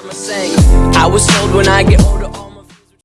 I was told when I get older.